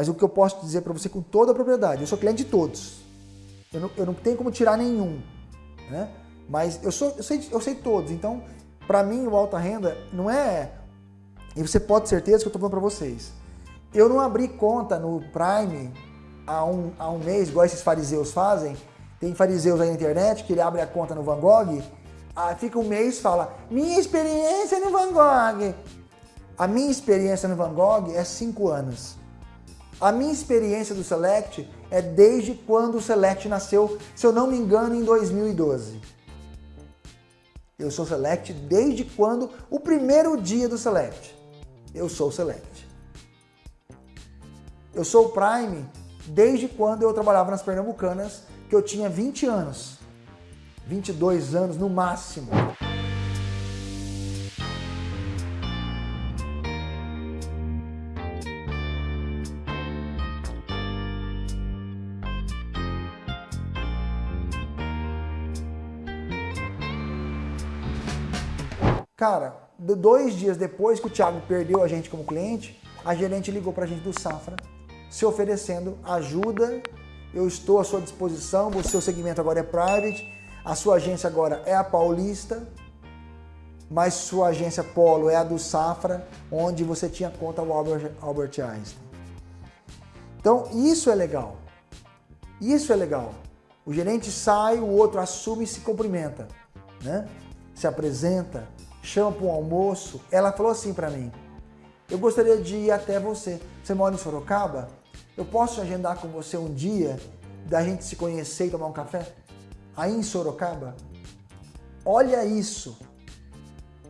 Mas o que eu posso dizer para você com toda a propriedade, eu sou cliente de todos. Eu não, eu não tenho como tirar nenhum. Né? Mas eu, sou, eu, sei, eu sei todos. Então, para mim, o alta renda não é... E você pode ter certeza que eu estou falando para vocês. Eu não abri conta no Prime há um, há um mês, igual esses fariseus fazem. Tem fariseus aí na internet que ele abre a conta no Van Gogh, ah, fica um mês e fala, minha experiência no Van Gogh. A minha experiência no Van Gogh é cinco anos. A minha experiência do Select é desde quando o Select nasceu, se eu não me engano, em 2012. Eu sou Select desde quando, o primeiro dia do Select. Eu sou Select. Eu sou Prime desde quando eu trabalhava nas Pernambucanas, que eu tinha 20 anos. 22 anos no máximo. Cara, dois dias depois que o Thiago perdeu a gente como cliente, a gerente ligou para a gente do Safra, se oferecendo ajuda, eu estou à sua disposição, o seu segmento agora é private, a sua agência agora é a Paulista, mas sua agência Polo é a do Safra, onde você tinha conta o Albert, Albert Einstein. Então, isso é legal. Isso é legal. O gerente sai, o outro assume e se cumprimenta, né? Se apresenta, chama para um almoço. Ela falou assim para mim, eu gostaria de ir até você. Você mora em Sorocaba? Eu posso agendar com você um dia da gente se conhecer e tomar um café? Aí em Sorocaba? Olha isso.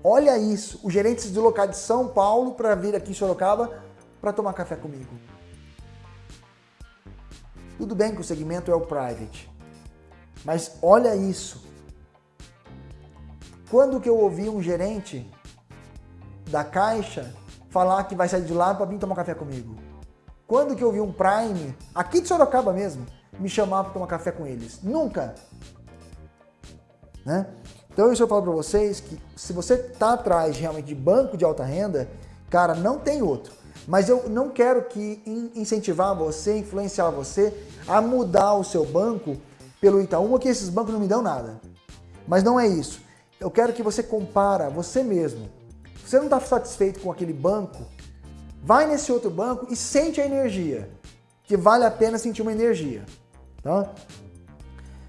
Olha isso. O gerente se deslocar de São Paulo para vir aqui em Sorocaba para tomar café comigo. Tudo bem que o segmento é o private, mas olha isso. Quando que eu ouvi um gerente da Caixa falar que vai sair de lá para vir tomar café comigo? Quando que eu vi um Prime, aqui de Sorocaba mesmo, me chamar para tomar café com eles? Nunca! Né? Então isso eu falo para vocês que se você está atrás realmente de banco de alta renda, cara, não tem outro. Mas eu não quero que incentivar você, influenciar você a mudar o seu banco pelo Itaú, que esses bancos não me dão nada. Mas não é isso. Eu quero que você compara você mesmo. Se você não está satisfeito com aquele banco, vai nesse outro banco e sente a energia, que vale a pena sentir uma energia. Tá?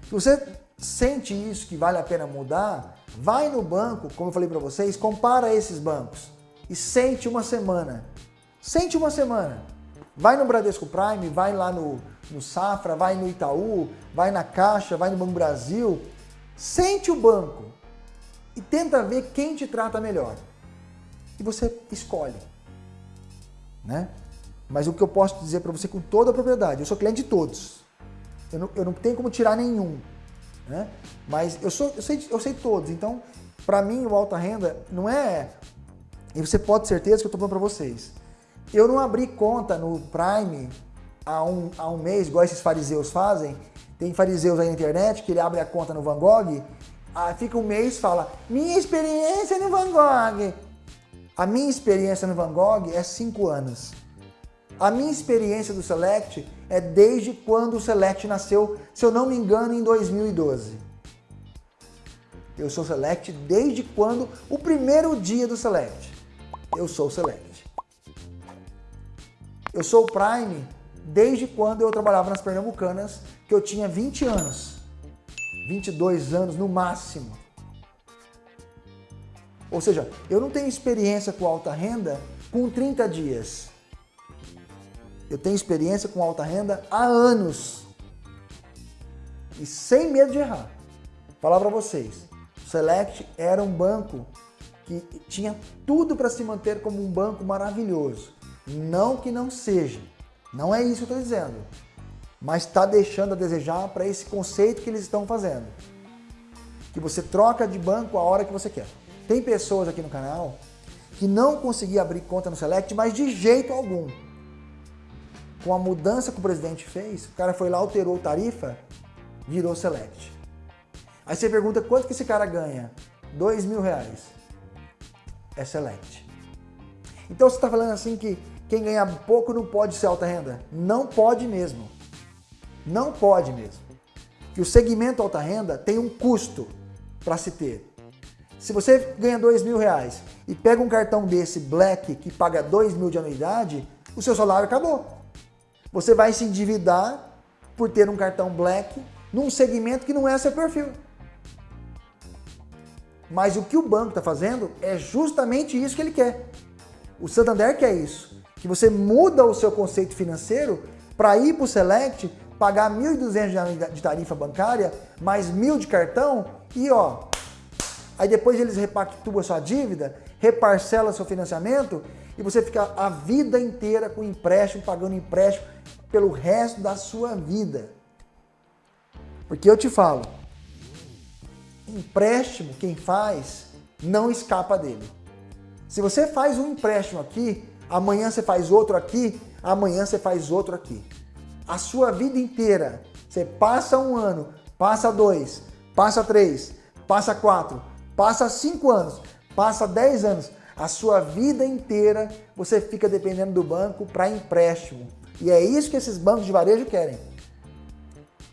Se você sente isso, que vale a pena mudar, vai no banco, como eu falei para vocês, compara esses bancos e sente uma semana. Sente uma semana. Vai no Bradesco Prime, vai lá no, no Safra, vai no Itaú, vai na Caixa, vai no Banco Brasil. Sente o banco e tenta ver quem te trata melhor. E você escolhe. Né? Mas o que eu posso dizer para você com toda a propriedade, eu sou cliente de todos. Eu não, eu não tenho como tirar nenhum. Né? Mas eu, sou, eu, sei, eu sei todos, então para mim o alta renda não é... E você pode ter certeza que eu estou falando para vocês. Eu não abri conta no Prime há um, há um mês, igual esses fariseus fazem. Tem fariseus aí na internet que ele abre a conta no Van Gogh ah, fica um mês e fala, minha experiência no Van Gogh. A minha experiência no Van Gogh é cinco anos. A minha experiência do Select é desde quando o Select nasceu, se eu não me engano, em 2012. Eu sou Select desde quando, o primeiro dia do Select. Eu sou Select. Eu sou Prime desde quando eu trabalhava nas Pernambucanas, que eu tinha 20 anos. 22 anos no máximo. Ou seja, eu não tenho experiência com alta renda com 30 dias. Eu tenho experiência com alta renda há anos. E sem medo de errar. Falar para vocês, o Select era um banco que tinha tudo para se manter como um banco maravilhoso. Não que não seja. Não é isso que eu estou dizendo mas está deixando a desejar para esse conceito que eles estão fazendo. Que você troca de banco a hora que você quer. Tem pessoas aqui no canal que não conseguiam abrir conta no Select, mas de jeito algum. Com a mudança que o presidente fez, o cara foi lá, alterou tarifa, virou Select. Aí você pergunta quanto que esse cara ganha? Dois mil reais. É Select. Então você está falando assim que quem ganha pouco não pode ser alta renda? Não pode mesmo. Não pode mesmo. Que o segmento alta renda tem um custo para se ter. Se você ganha dois mil reais e pega um cartão desse Black que paga dois mil de anuidade, o seu salário acabou. Você vai se endividar por ter um cartão Black num segmento que não é seu perfil. Mas o que o banco está fazendo é justamente isso que ele quer. O Santander quer isso, que você muda o seu conceito financeiro para ir para o Select, pagar 1.200 de tarifa bancária, mais mil de cartão e ó, aí depois eles repactuam sua dívida, reparcela seu financiamento e você fica a vida inteira com empréstimo, pagando empréstimo pelo resto da sua vida. Porque eu te falo, empréstimo, quem faz, não escapa dele. Se você faz um empréstimo aqui, amanhã você faz outro aqui, amanhã você faz outro aqui. A sua vida inteira, você passa um ano, passa dois, passa três, passa quatro, passa cinco anos, passa dez anos, a sua vida inteira você fica dependendo do banco para empréstimo. E é isso que esses bancos de varejo querem,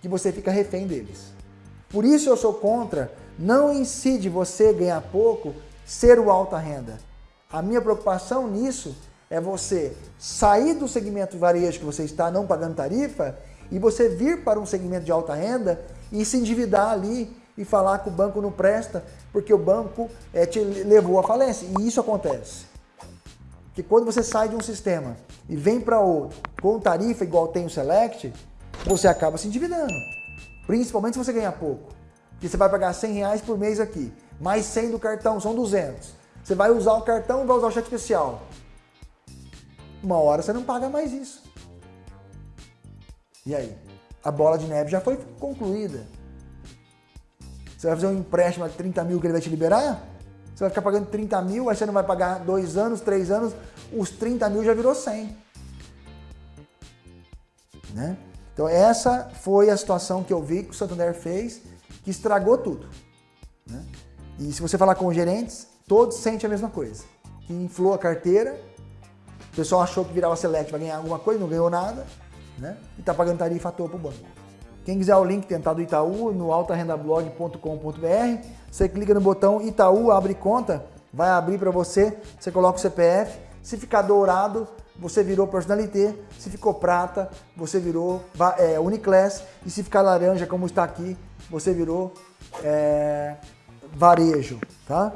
que você fica refém deles. Por isso eu sou contra não incide você ganhar pouco ser o alta renda. A minha preocupação nisso é você sair do segmento varejo que você está não pagando tarifa e você vir para um segmento de alta renda e se endividar ali e falar que o banco não presta porque o banco é, te levou à falência. E isso acontece. Que quando você sai de um sistema e vem para outro com tarifa igual tem o Select, você acaba se endividando. Principalmente se você ganhar pouco que você vai pagar 100 reais por mês aqui, mais 100 do cartão, são 200. Você vai usar o cartão e vai usar o cheque especial. Uma hora você não paga mais isso. E aí? A bola de neve já foi concluída. Você vai fazer um empréstimo de 30 mil que ele vai te liberar? Você vai ficar pagando 30 mil, aí você não vai pagar dois anos, três anos, os 30 mil já virou 100. Né? Então essa foi a situação que eu vi que o Santander fez que estragou tudo. Né? E se você falar com os gerentes, todos sentem a mesma coisa. Que inflou a carteira, o pessoal achou que virava Select vai ganhar alguma coisa, não ganhou nada, né? e está pagando tarifa à toa para o banco. Quem quiser o link tentar do Itaú, no altarendablog.com.br, você clica no botão Itaú, abre conta, vai abrir para você, você coloca o CPF, se ficar dourado, você virou personalité, se ficou prata, você virou é, Uniclass, e se ficar laranja, como está aqui, você virou é, varejo, tá?